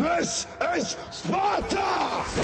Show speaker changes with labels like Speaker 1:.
Speaker 1: This is Sparta!